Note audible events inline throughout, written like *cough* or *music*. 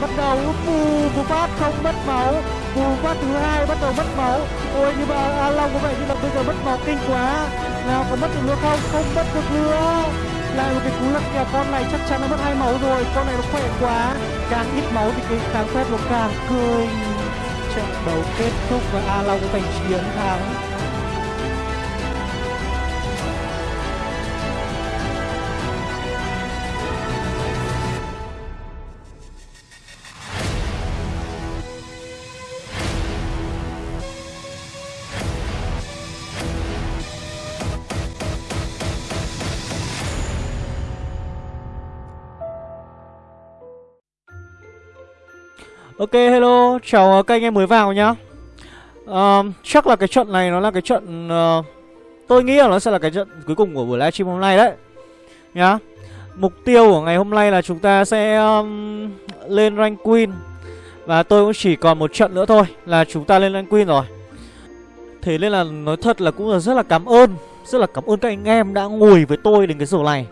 Bắt đầu. Bù bù phát không mất máu. Bù phát thứ hai bắt đầu mất máu. Ôi, nhưng mà A Long có vẻ như là bây giờ mất máu kinh quá. Nào, có mất được nữa không? Không mất được nữa. Lại một cái cú lật kèo con này chắc chắn nó mất hai máu rồi. Con này nó khỏe quá. Càng ít máu thì cái càng phép nó càng cười trận đấu kết thúc và a long giành chiến thắng. Ok hello, chào ờ, các anh em mới vào nhá. Uh, Chắc là cái trận này nó là cái trận uh, Tôi nghĩ là nó sẽ là cái trận cuối cùng của buổi livestream hôm nay đấy Nhá. Mục tiêu của ngày hôm nay là chúng ta sẽ um, lên rank queen. Và tôi cũng chỉ còn một trận nữa thôi là chúng ta lên rank queen rồi. Thế nên là nói thật là cũng là rất là cảm ơn Rất là cảm ơn các anh em đã ngồi với tôi đến cái giờ này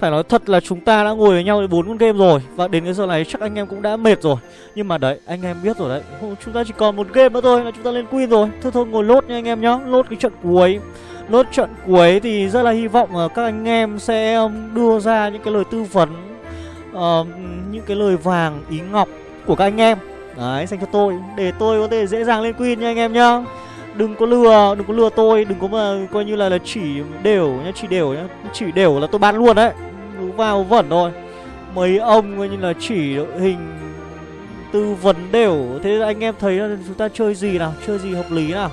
phải nói thật là chúng ta đã ngồi với nhau bốn con game rồi. Và đến cái giờ này chắc anh em cũng đã mệt rồi. Nhưng mà đấy, anh em biết rồi đấy. Chúng ta chỉ còn một game nữa thôi là chúng ta lên Queen rồi. Thôi thôi ngồi lốt nha anh em nhá. Lốt cái trận cuối. Lốt trận cuối thì rất là hy vọng là các anh em sẽ um, đưa ra những cái lời tư vấn uh, Những cái lời vàng ý ngọc của các anh em. Đấy, dành cho tôi. Để tôi có thể dễ dàng lên Queen nha anh em nhá đừng có lừa đừng có lừa tôi đừng có mà coi như là là chỉ đều nhá chỉ đều nhá chỉ đều là tôi bán luôn đấy. Vào vẩn thôi. Mấy ông coi như là chỉ đội hình tư vấn đều. Thế anh em thấy là chúng ta chơi gì nào? Chơi gì hợp lý nào?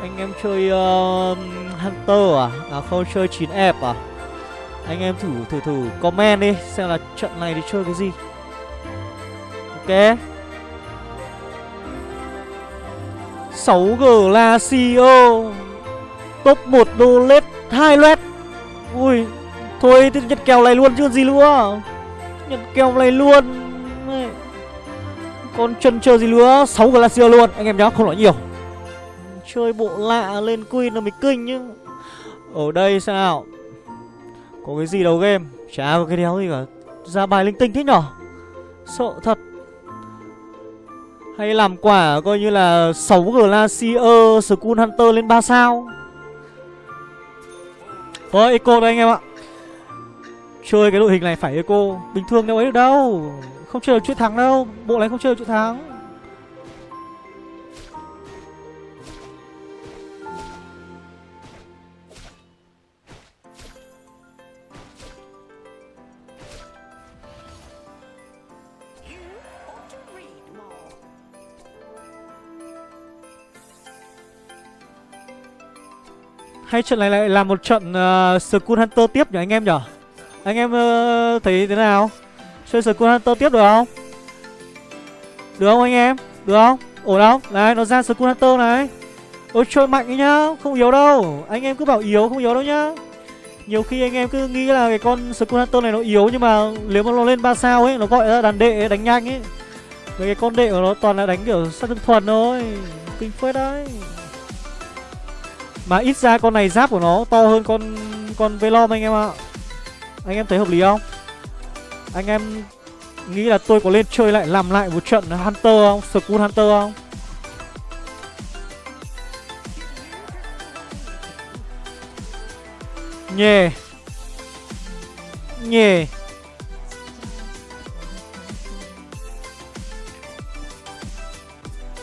Anh em chơi uh, hunter à? À không chơi 9 f à? Anh em thử thử thử comment đi xem là trận này thì chơi cái gì. Ok. 6G là Top 1 đô lết 2 lết Ui, Thôi thì nhặt kèo này luôn chứ gì nữa. Nhặt kèo này luôn. Còn chân chờ gì nữa? 6 Glacier luôn. Anh em nhá, không nói nhiều. Chơi bộ lạ lên Queen là mới kinh chứ. Ở đây sao? Có cái gì đâu game? Chả có cái đéo gì cả. Ra bài linh tinh thế nhở? Sợ thật hay làm quả coi như là 6 Glacier School Hunter lên 3 sao. Thôi, Eco đây anh em ạ. Chơi cái đội hình này phải Eco. Bình thường đâu ấy được đâu. Không chơi được chuyện thắng đâu. Bộ này không chơi được chuyện thắng. Hay trận này lại là một trận uh, Skull Hunter tiếp nhỉ anh em nhỉ? Anh em uh, thấy thế nào? Chơi Skull Hunter tiếp được không? Được không anh em? Được không? Ổn không? Này nó ra Skull Hunter này. Ôi chơi mạnh ấy nhá Không yếu đâu. Anh em cứ bảo yếu không yếu đâu nhá. Nhiều khi anh em cứ nghĩ là cái con Skull Hunter này nó yếu Nhưng mà nếu mà nó lên 3 sao ấy Nó gọi là đàn đệ đánh nhanh ấy. Với cái con đệ của nó toàn là đánh kiểu sát thương thuần thôi. Kinh phết đấy mà ít ra con này giáp của nó to hơn con con Velom anh em ạ. Anh em thấy hợp lý không? Anh em nghĩ là tôi có lên chơi lại, làm lại một trận Hunter không? Skull Hunter không? Nhề Nhề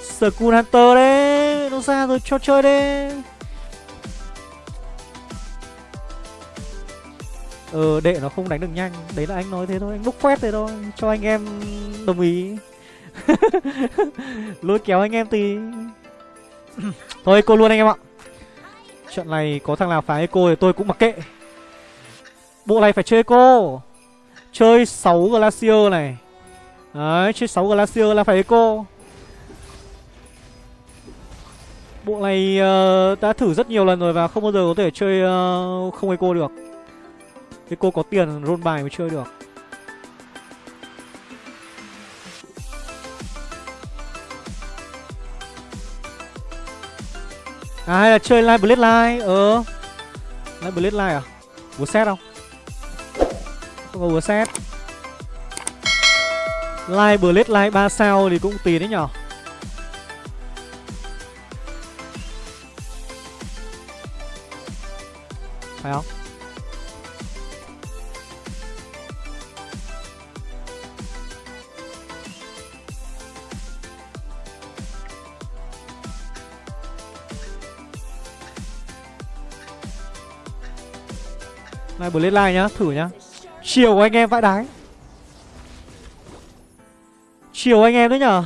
Skull Hunter đấy, Nó ra rồi, cho chơi đấy Ờ đệ nó không đánh được nhanh. Đấy là anh nói thế thôi. Anh bốc quét thế thôi. Cho anh em đồng ý. *laughs* Lôi kéo anh em thì *clears throat* Thôi cô luôn anh em ạ. Trận này có thằng nào phá eco thì tôi cũng mặc kệ. Bộ này phải chơi eco. Chơi 6 Glacier này. Đấy chơi 6 Glacier là phải eco. Bộ này uh, đã thử rất nhiều lần rồi và không bao giờ có thể chơi uh, không eco được. Thế cô có tiền roll bài mới chơi được. À hay là chơi Live Blade Live Ờ. Live Blade Live à? Búa set không? Không có búa set. Live Blade Live 3 sao thì cũng tiền đấy nhở? Phải không? Này Blade like nhá, thử nhá. Chiều anh em vãi đái. Chiều anh em đấy nhở?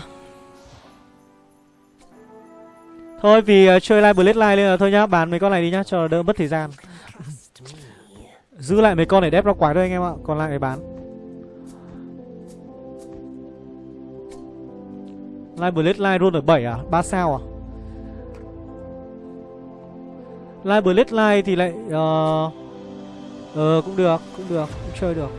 Thôi vì uh, chơi live Blade line nên là thôi nhá Bán mấy con này đi nhá cho đỡ mất thời gian. *laughs* Giữ lại mấy con để đép ra quái thôi anh em ạ Còn lại để bán. Live Blade line luôn ở 7 à? 3 sao à? Live Blade line thì lại uh, Ờ cũng được Cũng được Cũng chơi được.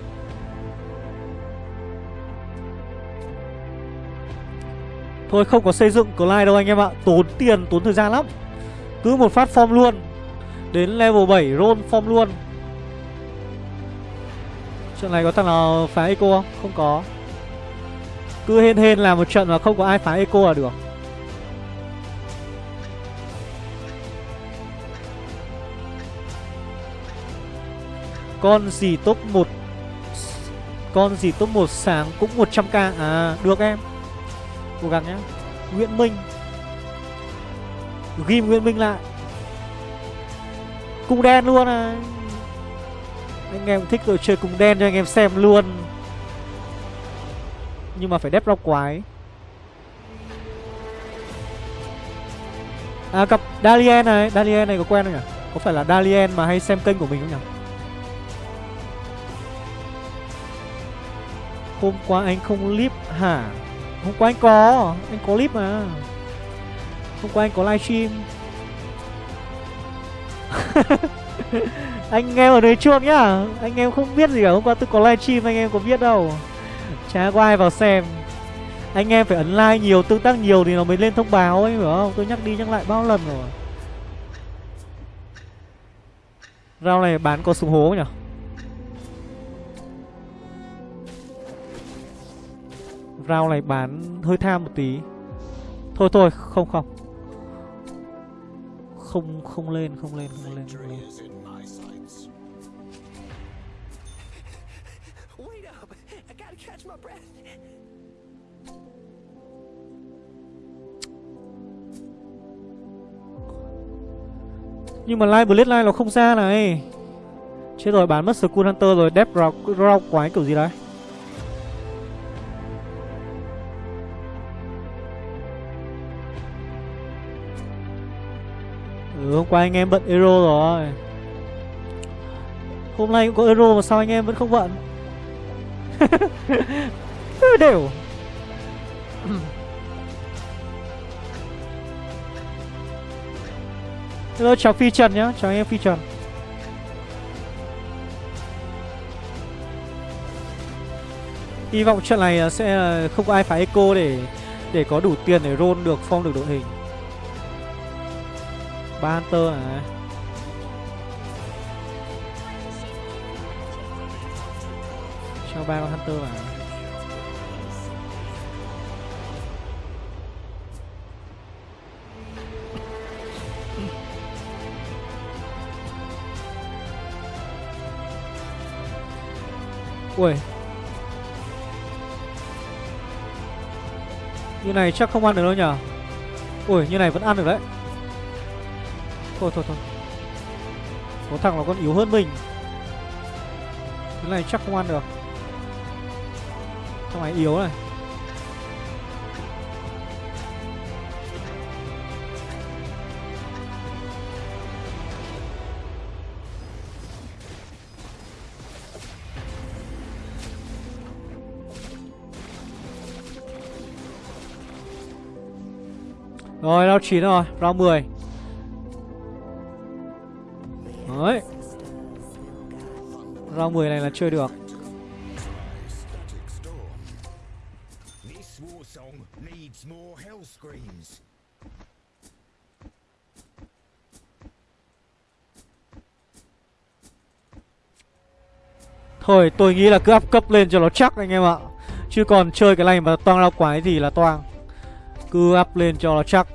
Thôi không có xây dựng Clyde đâu anh em ạ. Tốn tiền, tốn thời gian lắm. Cứ một phát form luôn. Đến level 7 roll form luôn. Trận này có thằng nào phá eco không? Không có. Cứ hên hên làm một trận mà không có ai phá eco là được. Con gì top 1 Con gì top 1 sáng cũng 100k À được em. Cố gắng nhá. Nguyễn Minh. Ghim Nguyễn Minh lại. Cung đen luôn à. Anh em thích rồi chơi cung đen cho anh em xem luôn. Nhưng mà phải đép rau quái. À cặp Dalien này. Dalien này có quen không nhỉ? Có phải là Dalien mà hay xem kênh của mình không nhỉ? Hôm qua anh không clip hả? Hôm qua anh có Anh có clip mà. Hôm qua anh có livestream. *laughs* Anh em ở đấy chuông nhá. Anh em không biết gì cả. Hôm qua tôi có livestream, anh em có biết đâu. Chả có ai vào xem. Anh em phải ấn like nhiều, Tương tác nhiều thì nó mới lên thông báo ấy, Hiểu không? Tôi nhắc đi nhắc lại bao lần rồi. Rau này bán có súng hố nhỉ Round này bán hơi tham một tí. Thôi thôi không không. Không không lên không lên không lên, không lên. Nhưng mà Live Blade Live nó không ra này. Chết rồi bán mất Skull Hunter rồi Death Rock quái kiểu gì đấy Ừ, hôm qua anh em bận Euro rồi. Hôm nay cũng có Euro mà sao anh em vẫn không bận? *laughs* Đều. *clears throat* Hello chào Phi Trần nhá Chào anh em Phi Trần. Hy vọng trận này sẽ ờ, không có ai phải eco để để có đủ tiền để roll được form được đội hình ba hunter à cho ba con hunter vào. Ui. Như này chắc không ăn được đâu nhở? Ui, như này vẫn ăn được đấy. Thôi thôi thôi. Có thằng nó còn yếu hơn mình. Cái này chắc không ăn được. Thằng này yếu này. Rồi, round 9 rồi, round 10 Đấy Round 10 này là chơi được. Thôi, tôi nghĩ là cứ up cấp lên cho nó chắc anh em ạ. Chứ còn chơi cái này mà toang ra quái gì là toang. Cứ up lên cho nó chắc.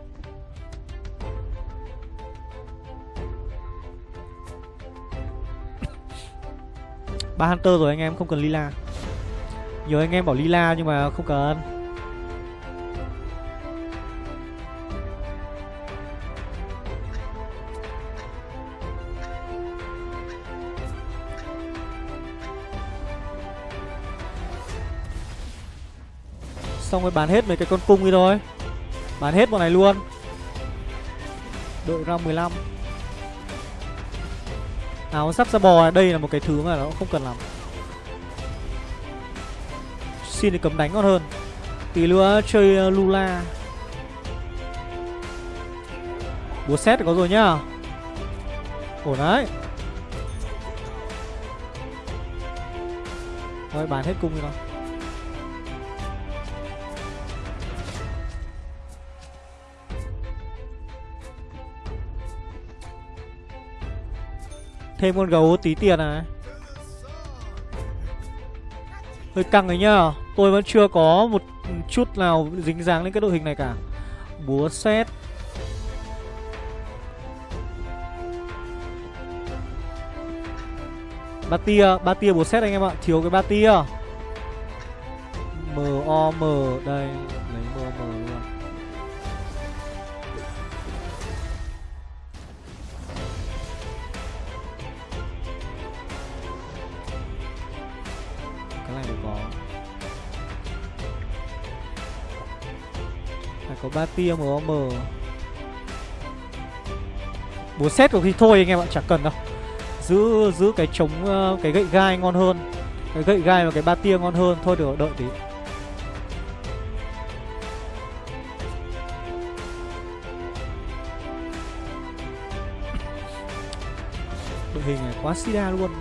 Ba hunter rồi anh em, không cần lila. Nhiều anh em bảo lila nhưng mà không cần. Xong rồi bán hết mấy cái con cung đi thôi. Bán hết bọn này luôn. Đội ra 15 Áo sắp ra bò, Đây là một cái thứ mà nó không cần làm Xin thì cấm đánh ngon hơn. Tí nữa chơi ờ, Lula. Búa xét có rồi nhá. Ổn đấy. Thôi, bán hết cung đi con Thêm con gấu tí tiền này. Hơi căng đấy nhá. Tôi vẫn chưa có một chút nào dính dáng đến cái đội hình này cả. Búa xét. Ba tia, ba tia búa xét anh em ạ. Thiếu cái ba tia. M O M Đây, có ba tia M Búa xét của thì thôi anh em ạ, chẳng cần đâu. Giữ giữ cái chống ờ, cái gậy gai ngon hơn. Cái gậy gai và cái ba tia ngon hơn Thôi được đợi tí. Đội hình này quá sida luôn.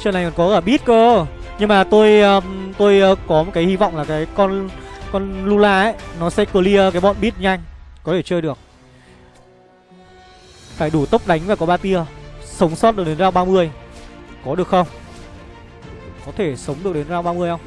Trên này còn có cả bit cơ. Nhưng mà tôi um, tôi uh, có một cái hy vọng là cái con con Lula ấy Nó sẽ clear cái bọn bit nhanh Có thể chơi được. Phải đủ tốc đánh và có ba tia Sống sót được đến round 30 Có được không? Có thể sống được đến round 30 không?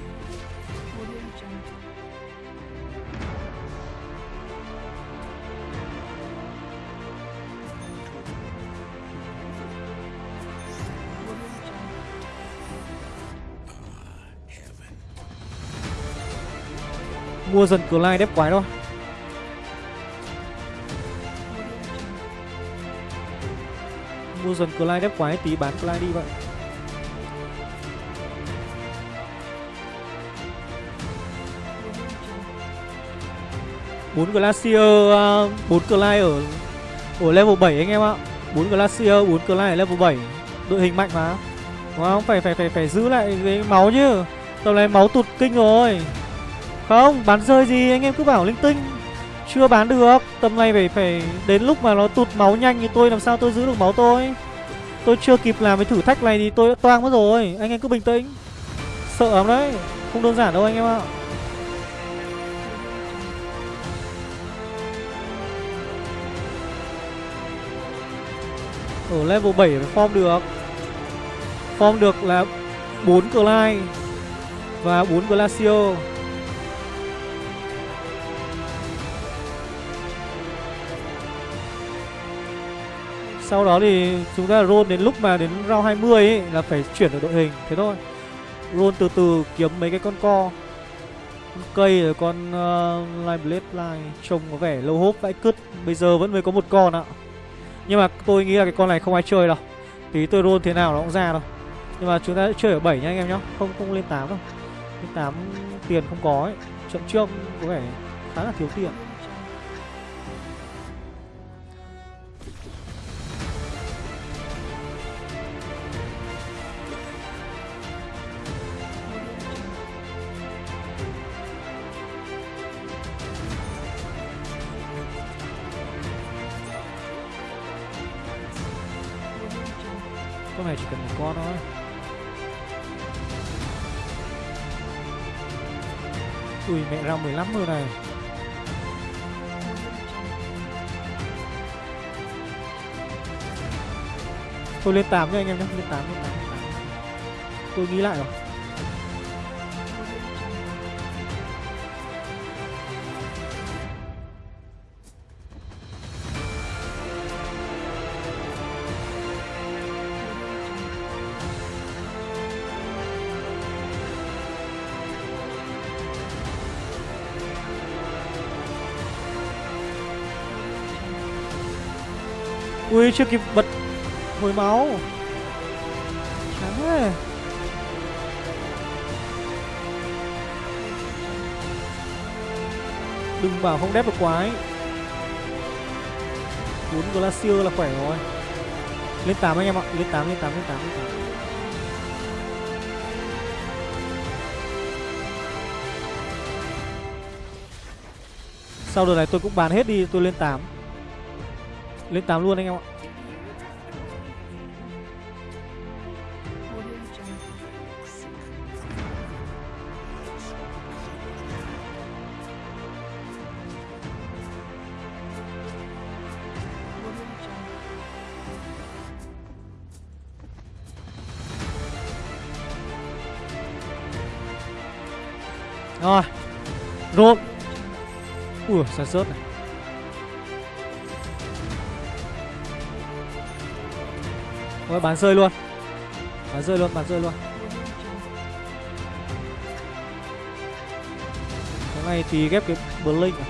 Mua dần Clyde đép quái thôi Mua dần Clyde đép quái tí bán Clyde đi vậy bốn Glacier uh, bốn Clyde ở ở level 7 anh em ạ. bốn Glacier, bốn Clyde ở level 7. Đội hình mạnh mà. Đúng không? Phải phải phải phải giữ lại cái máu chứ. Tầm này máu tụt kinh rồi. Không, bán rơi gì anh em cứ bảo linh tinh. Chưa bán được Tầm này phải phải đến lúc mà nó tụt máu nhanh thì tôi làm sao tôi giữ được máu tôi? Tôi chưa kịp làm cái thử thách này thì tôi đã toang mất rồi Anh em cứ bình tĩnh. Sợ lắm đấy Không đơn giản đâu anh em ạ. Ở level 7 phải form được. Form được là 4 Clyde Và 4 Glacio. Sau đó thì chúng ta roll đến lúc mà đến round 20 ấy là phải chuyển được đội hình. Thế thôi. Roll từ từ kiếm mấy cái con co. Con Cây rồi con uh, Line Blade Line Trông có vẻ lâu hốp vãi cứt. Bây giờ vẫn mới có một con ạ. Nhưng mà tôi nghĩ là cái con này không ai chơi đâu. Tí tôi roll thế nào nó cũng ra đâu Nhưng mà chúng ta sẽ chơi ở 7 nha anh em nhá. Không không lên 8 đâu. Lên 8 tiền không có ấy. Trận trước có vẻ khá là thiếu tiền. Con này chỉ cần một con thôi. Ui, mẹ ra 15 rồi này. Tôi lên 8 nha anh em nhé, Lên 8 lên 8 Tôi nghĩ lại rồi. Ui chưa kịp bật hồi máu. Chán thế. Đừng bảo không đép được quái. Bốn Glacier là khỏe rồi. Lên 8 anh em ạ. Lên 8, lên 8, lên 8, lên 8 Sau đợt này tôi cũng bán hết đi Tôi lên 8 Lên 8 luôn anh em ạ. Ui sản sớt này. Rồi bán rơi luôn. Bán rơi luôn, bán rơi luôn. Cái này thì ghép cái Blink à?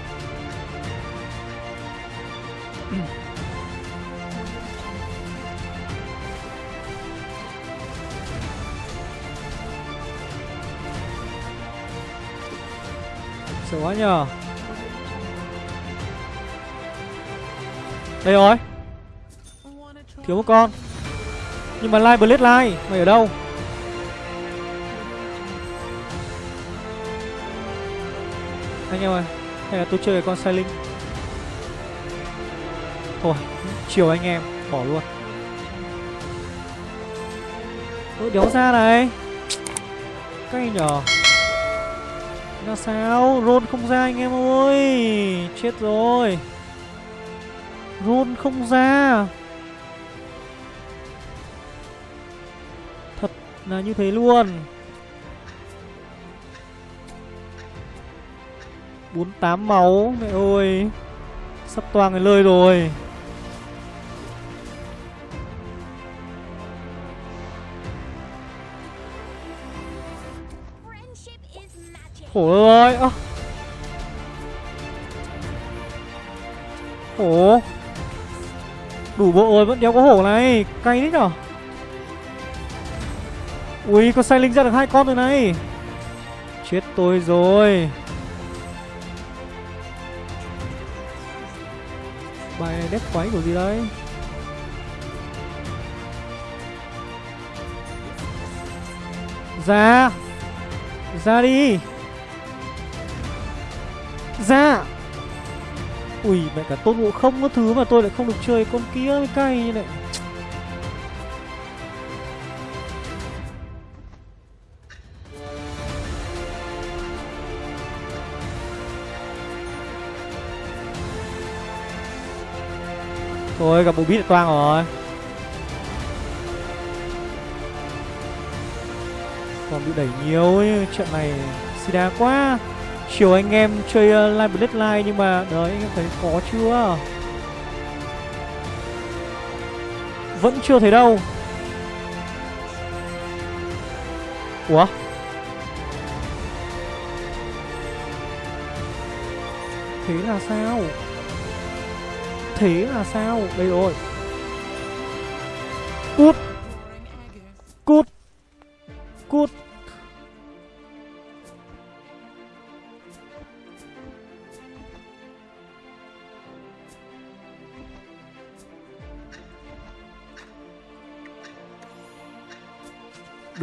*coughs* Sợ quá nhờ. Đây rồi. Thiếu một con. Nhưng mà Live Blade Live Mày ở đâu? Anh em ơi, Hay là tôi chơi con sai linh Thôi, Chiều anh em, Bỏ luôn. Ôi, đéo ra này. Anh nhỏ. Là sao? Rôn không ra anh em ơi. Chết rồi. Rôn không ra. Thật là như thế luôn. 48 máu, Mẹ ơi. Sắp toang cái lơi rồi. Khổ ơi. Ơ. Khổ. Đủ bộ rồi, vẫn đéo có hổ này. Cay đấy nhở? Ui con sai linh ra được hai con rồi này. Chết tôi rồi. Bài này đép quái của gì đấy? Ra Ra đi. Ra Ui mẹ cả tôn ngộ không có thứ mà tôi lại không được chơi con kia mới cay như này. Thôi gặp bộ bít toang rồi. Còn bị đẩy nhiều ấy, trận này đá quá chiều anh em chơi uh, Live Bloodline nhưng mà đấy anh em thấy có chưa? Vẫn chưa thấy đâu. Ủa? Thế là sao? Thế là sao? Đây rồi.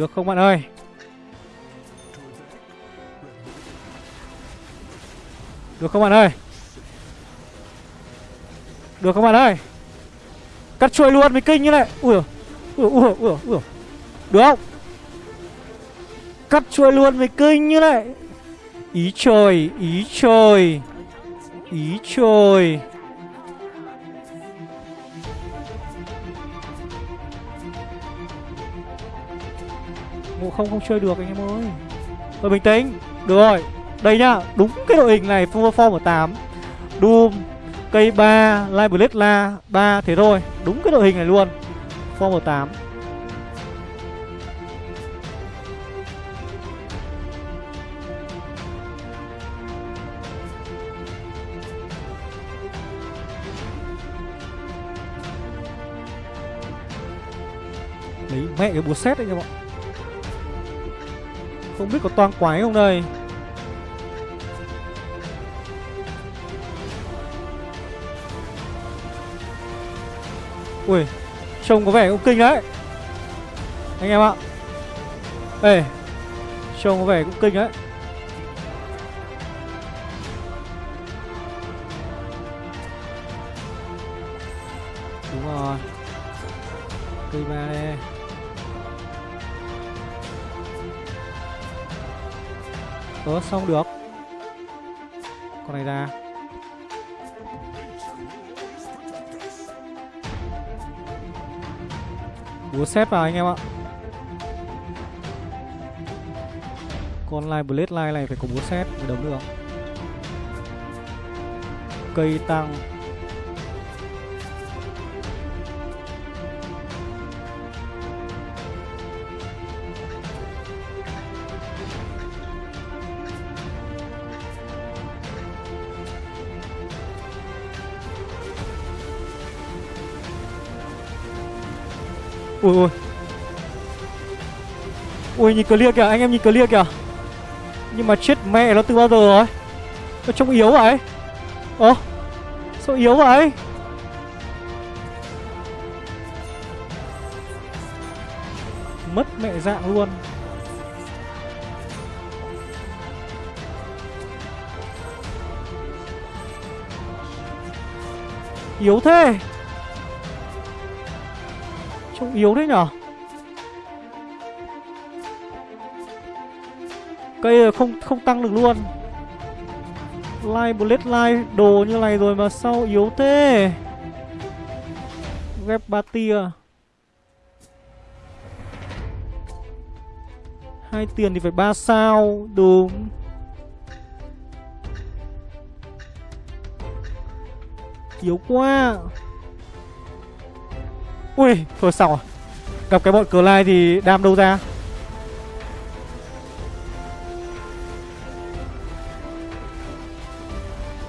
Được không bạn ơi? Được không bạn ơi? Được không bạn ơi? Cắt chuôi luôn mới kinh như này. Ui ui ui ui ui Được không? Cắt chuôi luôn mới kinh như này. Ý trời Ý trời. Ý trời. Không không chơi được anh em ơi. Thôi bình tĩnh, Được rồi. Đây nhá, Đúng cái đội hình này Form ở 8 Doom, Cây 3 Live La 3 Thế thôi. Đúng cái đội hình này luôn. Form ở 8 Lấy mẹ cái búa xét đấy nha mọi. người. Không biết có toang quái không đây? Ui, Trông có vẻ cũng kinh đấy. Anh em ạ. Ê, Trông có vẻ cũng kinh đấy. Đúng rồi. Cây ba đây. Ờ xong được. Con này ra. Búa xét vào anh em ạ. Con light Blade light này phải có búa xét mới đấm được. Cây tăng. Ui ui. Ui, nhìn clear kìa, anh em nhìn clear kìa. Nhưng mà chết mẹ nó từ bao giờ rồi Nó trông yếu vậy. Ơ, Sao yếu vậy? Mất mẹ dạng luôn. Yếu thế. Trông yếu thế nhở? Cây không không tăng được luôn. Like bullet like đồ như này rồi mà sao yếu thế? Ghép ba tia. Hai tiền thì phải ba sao, Đúng. Yếu quá. Ui, thôi xong rồi à? Gặp cái bọn cờ lai thì đam đâu ra?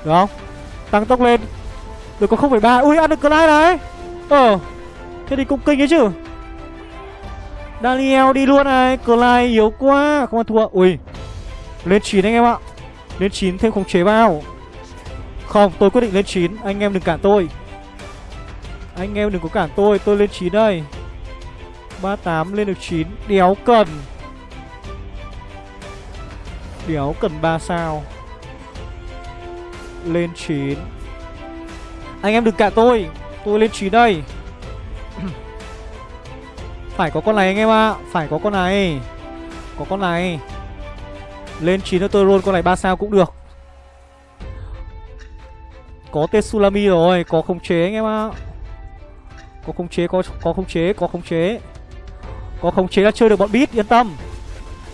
Được không? Tăng tốc lên. Được có 0,3 Ui ăn được cờ lai đấy Ờ Thế thì cũng kinh ấy chứ. Daniel đi luôn này. Cờ lai yếu quá Không ăn thua. Ui Lên 9 anh em ạ. Lên 9 thêm khống chế vào. Không tôi quyết định lên 9 Anh em đừng cản tôi anh em đừng có cản tôi Tôi lên 9 đây. 38 lên được 9 Đéo cần. Đéo cần 3 sao. Lên 9 Anh em đừng cản tôi Tôi lên 9 đây. *clears throat* Phải có con này anh em ạ à. Phải có con này. Có con này. Lên 9 cho tôi roll con này 3 sao cũng được. Có Tetsulami rồi, Có khống chế anh em ạ. à. Có khống chế, có có khống chế, có khống chế. Có khống chế là chơi được bọn bit, yên tâm.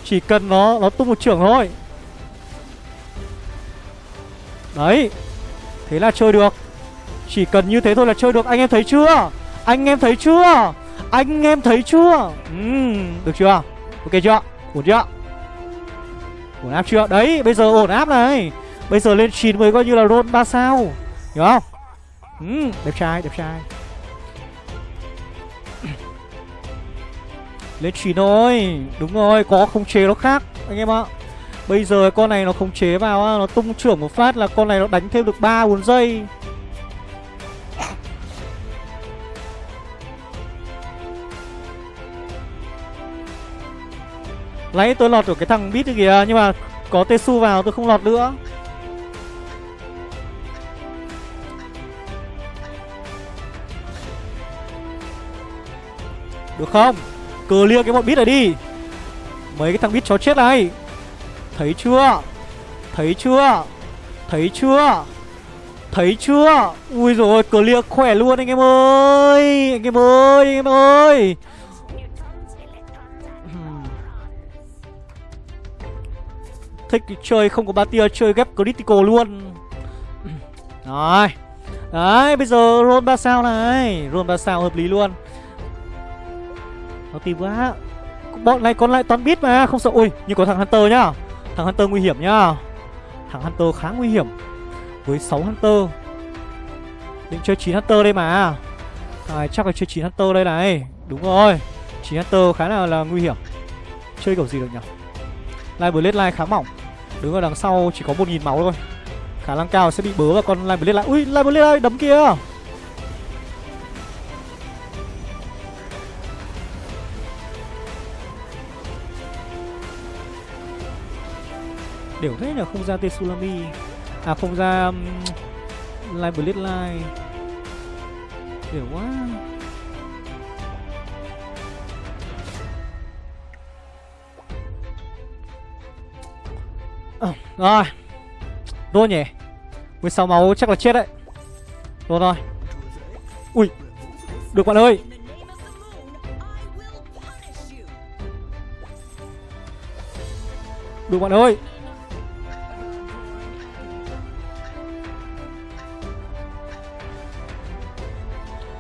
Chỉ cần nó nó tung một trưởng thôi. Đấy. Thế là chơi được. Chỉ cần như thế thôi là chơi được, anh em thấy chưa? Anh em thấy chưa? Anh em thấy chưa? Ừ, Được chưa? Ok chưa? Ổn chưa? Ổn áp chưa? Đấy bây giờ ổn áp này. Bây giờ lên 9 mới coi như là roll 3 sao. Hiểu không? Ừ, Đẹp trai đẹp trai. Lên chín thôi. Đúng rồi, có khống chế nó khác, Anh em ạ. Bây giờ con này nó khống chế vào Nó tung trưởng một phát là con này nó đánh thêm được 3 4 giây. Lấy tôi lọt được cái thằng bít kìa, Nhưng mà có Tesu vào tôi không lọt nữa. Được không? Clear cái bọn bít này đi. Mấy cái thằng bít chó chết này. Thấy chưa? Thấy chưa? Thấy chưa? Thấy chưa? Ui rồi clear khỏe luôn anh em ơi. Anh em ơi, anh em ơi. Thích chơi không có ba tia, chơi ghép critical luôn. Rồi. Đấy, bây giờ roll 3 sao này. Roll 3 sao hợp lý luôn. Nó tìm quá. Bọn này còn lại toàn biết mà Không sợ. Ui nhưng có thằng Hunter nhá. Thằng Hunter nguy hiểm nhá. Thằng Hunter khá nguy hiểm. Với 6 Hunter. Định chơi 9 Hunter đây mà. À, Chắc là chơi 9 Hunter đây này. Đúng rồi. 9 Hunter khá là, là nguy hiểm. Chơi kiểu gì được nhỉ? Live Blade Line khá mỏng. Đứng ở đằng sau chỉ có 1.000 máu thôi. Khả năng cao sẽ bị bớ và con Live Blade Line Ui Live Blade Line đấm kia. Đều thế là không ra Tsunami À không ra um, Live Blade Line. Đều quá. À, Rồi. Rồi nhỉ. 16 máu chắc là chết đấy. Rồi rồi Ui Được bạn ơi. Được bạn ơi.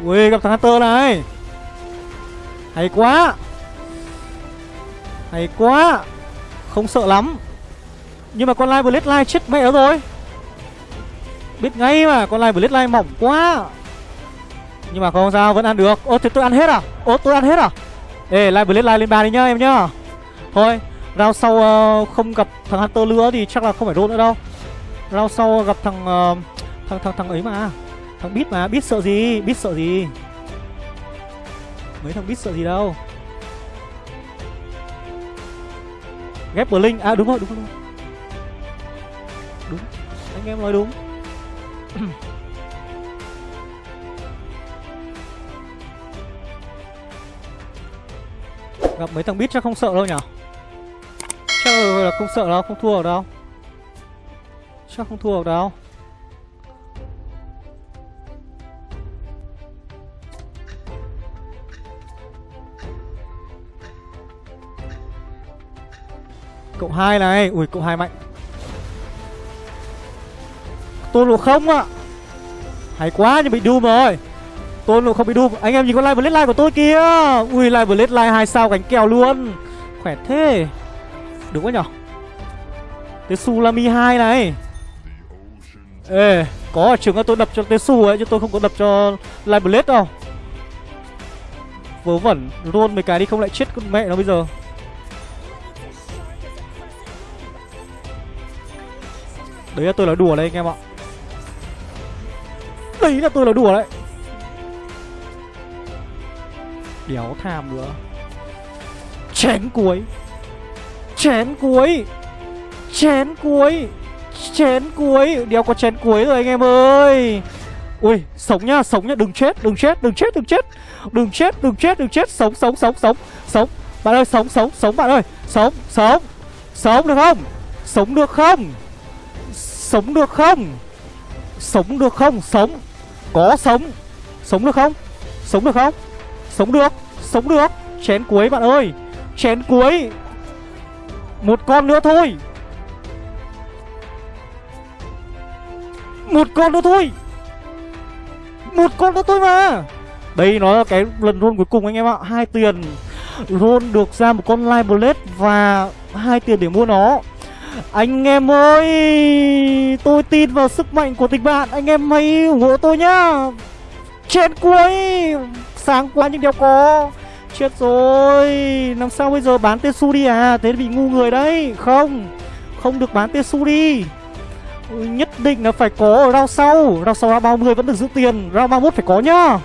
Ui gặp thằng Hunter này. Hay quá. Hay quá. Không sợ lắm. Nhưng mà con Live Blade live chết mẹ nó rồi. Biết ngay mà Con Live Blade live mỏng quá. Nhưng mà không sao vẫn ăn được. Ô thế tôi ăn hết à? Ô tôi ăn hết à? Ê Live Blade live lên bàn đi nhá em nhá. Thôi Rao sau uh, không gặp thằng Hunter nữa thì chắc là không phải roll nữa đâu. Rao sau gặp thằng uh, thằng thằng thằng ấy mà. Thằng biết mà, biết sợ gì, biết sợ gì? Mấy thằng biết sợ gì đâu? Ghép Blink, à đúng rồi, đúng rồi Đúng, anh em nói đúng. *clears throat* Gặp mấy thằng biết chắc không sợ đâu nhở? Chắc là không sợ đâu, không thua được đâu. Chắc không thua được đâu. Cộng 2 này. Ui, cộng 2 mạnh. Tôn lộ không ạ. À. Hay quá, nhưng bị Doom rồi. Tôn lộ không bị Doom. Anh em nhìn con live blade line của tôi kia Ui, live blade line 2 sao cánh kèo luôn. Khỏe thế. Đúng quá nhở? Tetsu Lami 2 này. Ê, Có ở trường tôi đập cho Tetsu ấy, Chứ tôi không có đập cho live blade đâu. Vớ vẩn Luôn, mấy cái đi không lại chết con mẹ nó bây giờ. Đấy là tôi là đùa đấy anh em ạ. Đấy là tôi là đùa đấy. Đéo tham nữa. Chén cuối. Chén cuối. Chén cuối. Chén cuối. Đéo có chén cuối rồi anh em ơi. Ui, sống nhá sống nhá đừng chết đừng chết đừng chết đừng chết. Đừng chết đừng chết đừng chết. Sống sống sống sống Sống. Bạn ơi, sống sống sống bạn ơi. Sống sống. Sống được không? Sống được không? Sống được không? Sống được không? Sống. Có sống. Sống được không? Sống được không? Sống được. Sống được. Chén cuối bạn ơi. Chén cuối. Một con nữa thôi. Một con nữa thôi. Một con nữa thôi mà. Đây, nó là cái lần roll cuối cùng anh em ạ. Hai tiền. Roll được ra một con Live Blade Và hai tiền để mua nó anh em ơi, Tôi tin vào sức mạnh của tình bạn Anh em hãy ủng hộ tôi nhá. Trên cuối. Sáng quá nhưng đéo có. Chết rồi. Làm sao bây giờ bán Tetsu đi à? Thế bị ngu người đấy. Không Không được bán Tetsu đi ừ, Nhất định là phải có ở round sau. Round sau round 30 vẫn được giữ tiền. Round 31 phải có nhá.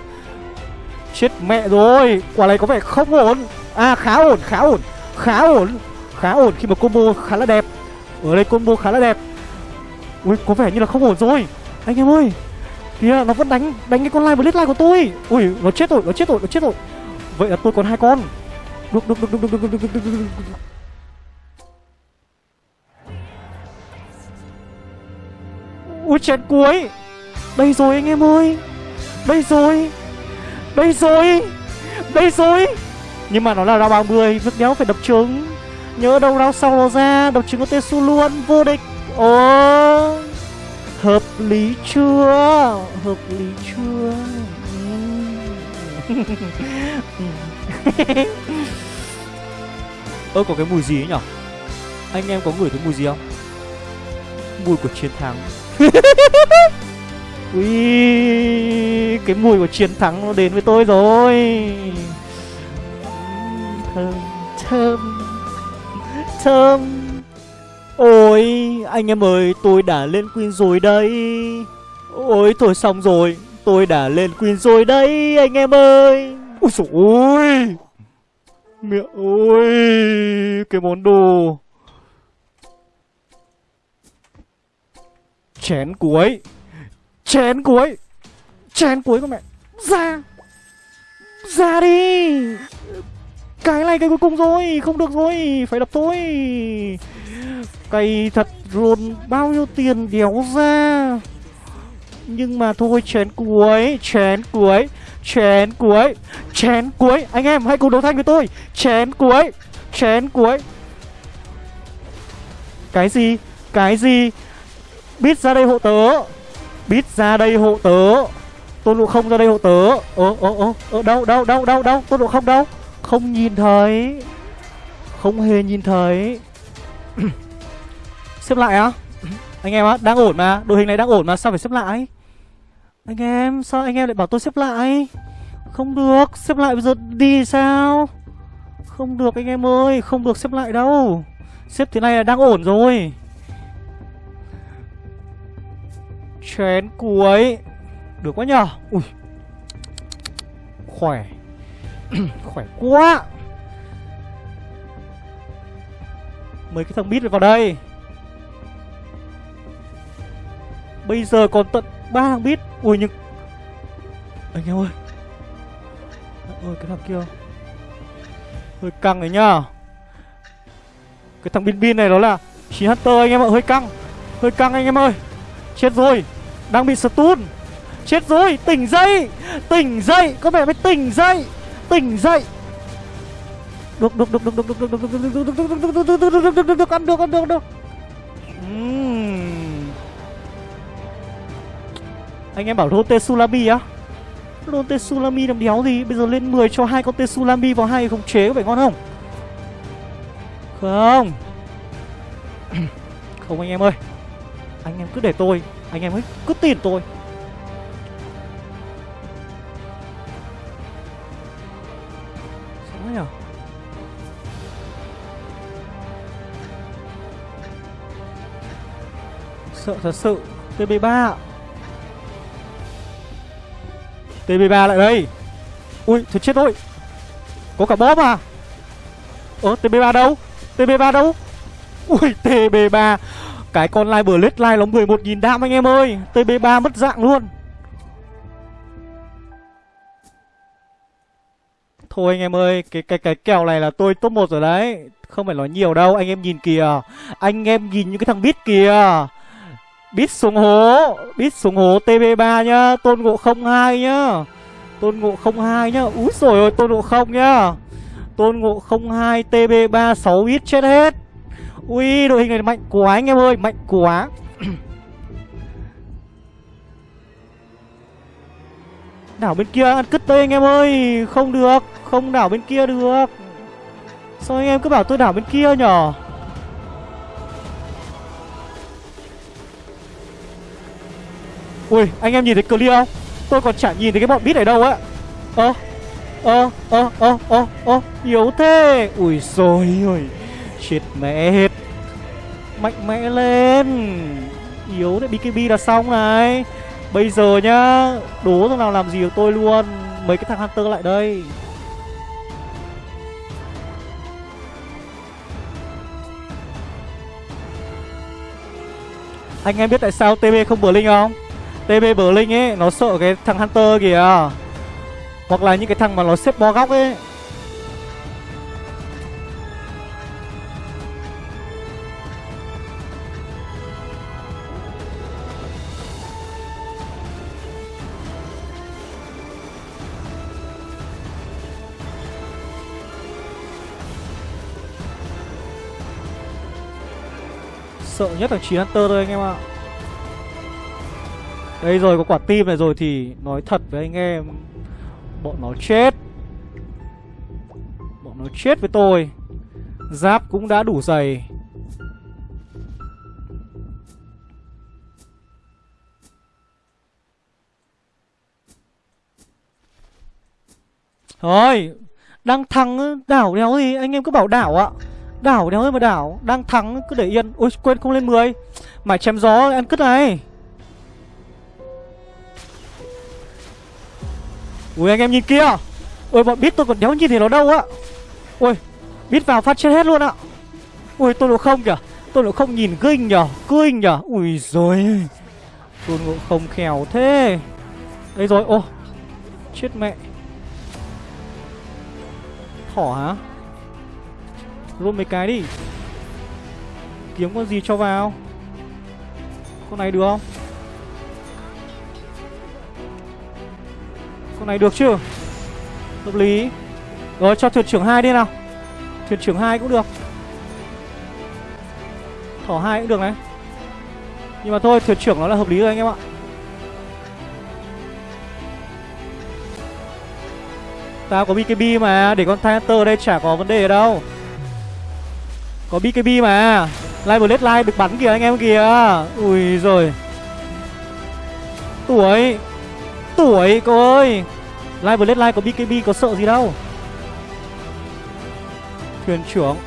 Chết mẹ rồi. Quả này có vẻ không ổn. À khá ổn khá ổn. Khá ổn. Khá ổn khi mà combo khá là đẹp ở đây combo khá là đẹp ui có vẻ như là không ổn rồi anh em ơi kìa nó vẫn đánh đánh cái con live blade của tôi ui nó chết rồi nó chết rồi nó chết rồi vậy là tôi còn hai con được được được được được được được được được được ui chén cuối Đây rồi anh em ơi Đây rồi Đây rồi Đây rồi Nhưng mà nó là ra 30 Rất đéo phải đập trứng Nhớ đâu round sau nó ra Độc chứng có Tesu luôn Vô địch. Ồ, Hợp lý chưa? Hợp lý chưa? *laughs* Ơ, có cái mùi gì ấy nhở? Anh em có ngửi thấy mùi gì không? Mùi của chiến thắng. *laughs* Ui, Cái mùi của chiến thắng nó đến với tôi rồi. Thơm Thơm. Thơm. Ôi, anh em ơi, tôi đã lên Queen rồi đây. Ôi, thôi xong rồi, Tôi đã lên Queen rồi đây, anh em ơi. Ôi dồi ôi. Mẹ ơi, Cái món đồ. Chén cuối Chén cuối Chén cuối của mẹ. Ra. Ra đi. Cái này cái cuối cùng rồi, Không được rồi, Phải đập thôi. Cày thật luôn, Bao nhiêu tiền đéo ra. Nhưng mà thôi, chén cuối Chén cuối Chén cuối Chén cuối. Anh em, hãy cùng đấu thanh với tôi. Chén cuối Chén cuối. Cái gì Cái gì? Biết ra đây hộ tớ. Biết ra đây hộ tớ. Tôn Ngộ không ra đây hộ tớ. Ơ ơ ơ ơ đâu đâu đâu đâu đâu Tôn Ngộ không đâu không nhìn thấy. Không hề nhìn thấy. *clears throat* Xếp lại á. Anh em á, đang ổn mà. Đội hình này đang ổn mà. Sao phải xếp lại? Anh em, sao anh em lại bảo tôi xếp lại? Không được. Xếp lại bây giờ đi sao? Không được anh em ơi. Không được xếp lại đâu. Xếp thế này là đang ổn rồi. Chén cuối. Được quá nhờ. Ui. Khỏe. *clears throat* Khỏe quá. Mấy cái thằng bít vào đây. Bây giờ còn tận ba thằng bít. Ui, nhưng Anh em ơi. Ôi cái thằng kia. Hơi căng đấy nhá. Cái thằng bin bin này đó là Chín Hunter anh em ạ. Hơi căng. Hơi căng anh em ơi. Chết rồi. Đang bị stun. Chết rồi. Tỉnh dậy. Tỉnh dậy. Có vẻ mới tỉnh dậy. Tỉnh dậy Được được được được được được được được được được được được được được được được được được được được ăn được ăn được Anh em bảo Rote Sulami á Rote Sulami làm đéo gì Bây giờ lên 10 cho hai con Sulami vào hai khống chế có phải ngon không Không Không anh em ơi Anh em cứ để tôi Anh em ấy cứ tin tôi Sợ thật sự. TB3 TB3 lại đây. Ui, thật chết rồi. Có cả bóp à? Ơ TB3 đâu? TB3 đâu? Ui TB3 Cái con live bờ lết live nó 11.000 đam anh em ơi. TB3 mất dạng luôn. Thôi anh em ơi, Cái cái cái kèo này là tôi top 1 rồi đấy. Không phải nói nhiều đâu, Anh em nhìn kìa. Anh em nhìn những cái thằng bít kìa. Bít xuống hố, Bít xuống hố TB3 nhá, Tôn ngộ 02 nhá. Tôn ngộ 02 nhá, Úi rồi ôi, tôn ngộ không nhá. Tôn ngộ 02 TB3 6 bít chết hết. Ui, đội hình này mạnh quá anh em ơi, Mạnh quá. *coughs* Đảo bên kia ăn cứt đây anh em ơi, Không được, Không đảo bên kia được. Sao anh em cứ bảo tôi đảo bên kia nhở? Ui, anh em nhìn thấy clear không? Tôi còn chả nhìn thấy cái bọn bít ở đâu á. Ơ Ơ ơ ơ ơ ơ, Yếu thế. Ui rồi ôi, Chết mẹ hết. Mạnh mẽ lên. Yếu đấy BKB là xong này. Bây giờ nhá, Đố thằng nào làm gì được tôi luôn. Mấy cái thằng Hunter lại đây. Anh em biết tại sao TB không bờ linh không? TB Blink ấy, Nó sợ cái thằng Hunter kìa Hoặc là những cái thằng mà nó xếp bo góc ấy Sợ nhất là 9 Hunter thôi anh em ạ à. Đây rồi, có quả tim này rồi thì Nói thật với anh em, Bọn nó chết. Bọn nó chết với tôi. Giáp cũng đã đủ dày Thôi, Đang thắng đảo đéo gì? Anh em cứ bảo đảo ạ. Đảo đéo mà đảo, Đang thắng cứ để yên. Ôi, quên không lên 10 Mải chém gió, ăn cứt này. Ui, anh em nhìn kia. Ôi bọn biết tôi còn đéo nhìn thấy nó đâu á. Ui biết vào phát chết hết luôn ạ Ui, tôi độ không kìa. Tôi độ không nhìn kinh nhở Kinh nhở Ui rồi Tôi độ không khéo thế. Đây rồi, ô. Chết mẹ. Thỏ hả? Rôn mấy cái đi. Kiếm con gì cho vào? Con này được không? Con này được chưa Hợp lý. Rồi, cho thuyền trưởng hai đi nào. Thuyền trưởng hai cũng được. Thỏ hai cũng được này. Nhưng mà thôi, thuyền trưởng nó là hợp lý rồi anh em ạ. Tao có BKB mà, Để con Titanter đây chả có vấn đề đâu. Có BKB mà. Live Blade Live được bắn kìa anh em kìa. Ui rồi Tuổi. Tuổi, cô ơi. Live Blade Live có BKB có sợ gì đâu. Thuyền trưởng.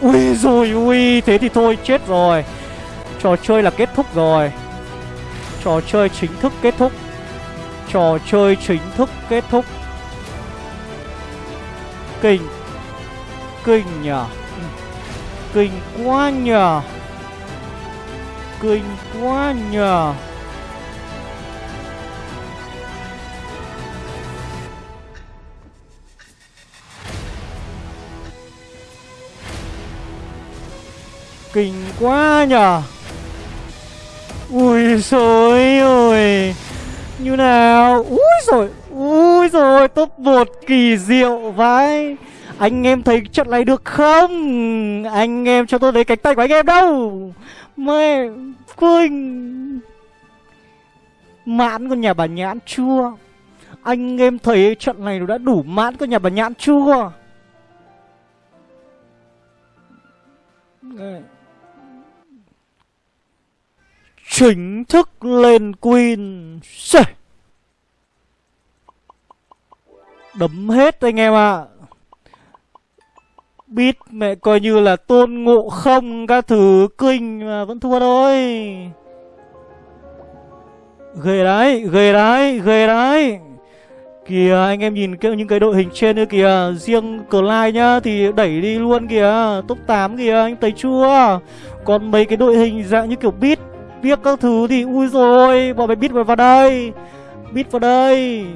Ui rồi ui, Thế thì thôi, chết rồi. Trò chơi là kết thúc rồi. Trò chơi chính thức kết thúc. Trò chơi chính thức kết thúc. Kinh. Kinh nhở Kinh quá nhở Kinh quá nhở Kinh quá nhở, Ui rồi ơi Như nào? Ui rồi Ui rồi top một kỳ diệu vãi. Anh em thấy trận này được không? Anh em cho tôi lấy cánh tay của anh em đâu? Mẹ Quỳnh. Mãn con nhà bà nhãn chua Anh em thấy trận này nó đã đủ mãn con nhà bà nhãn chua Chính thức lên Queen Xê. Đấm hết anh em ạ. À. Bít mẹ coi như là tôn ngộ không các thứ kinh mà vẫn thua thôi. Ghê đấy, ghê đấy, ghê đấy. Kìa anh em nhìn những cái đội hình trên nữa kìa. Riêng Clyde nhá thì đẩy đi luôn kìa. Top 8 kìa anh thấy chưa? Còn mấy cái đội hình dạng như kiểu beat Biết các thứ thì ui rồi Bọn mày biết vào đây. Biết vào đây.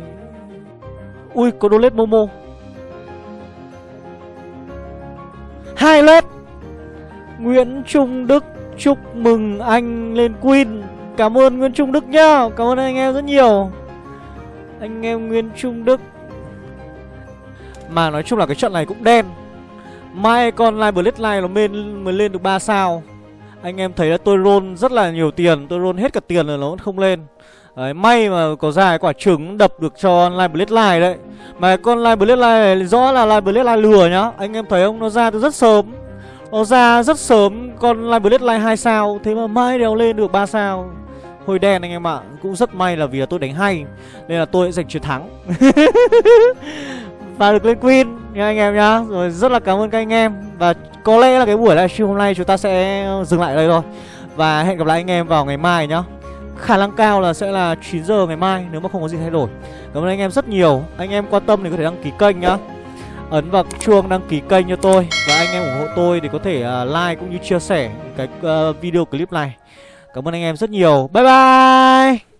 Ui có đô lết Momo. Hai lết Nguyễn Trung Đức Chúc mừng anh lên Queen. Cảm ơn Nguyễn Trung Đức nhá. Cảm ơn anh em rất nhiều. Anh em Nguyễn Trung Đức. Mà nói chung là cái trận này cũng đen. Mai con Live Blade Live nó lên, mới lên được 3 sao. Anh em thấy là tôi roll rất là nhiều tiền Tôi roll hết cả tiền rồi nó vẫn không lên. Đấy, may mà có ra quả trứng đập được cho Live Blade Live đấy. Mà con Live Blade Live này rõ là Live Blade Live lừa nhá. Anh em thấy không, nó ra từ rất sớm. Nó ra rất sớm con Live Blade Live 2 sao. Thế mà mai đèo lên được 3 sao. Hồi đen anh em ạ Cũng rất may là vì là tôi đánh hay Nên là tôi giành chiến thắng. *laughs* Và được lên Queen nha anh em nhá. Rồi rất là cảm ơn các anh em. Và có lẽ là cái buổi livestream hôm nay chúng ta sẽ dừng lại đây thôi Và hẹn gặp lại anh em vào ngày mai nhá Khả năng cao là sẽ là 9 giờ ngày mai nếu mà không có gì thay đổi. Cảm ơn anh em rất nhiều. Anh em quan tâm thì có thể đăng ký kênh nhá. Ấn vào chuông đăng ký kênh cho tôi và anh em ủng hộ tôi thì có thể uh, like cũng như chia sẻ cái uh, video clip này. Cảm ơn anh em rất nhiều. Bye bye.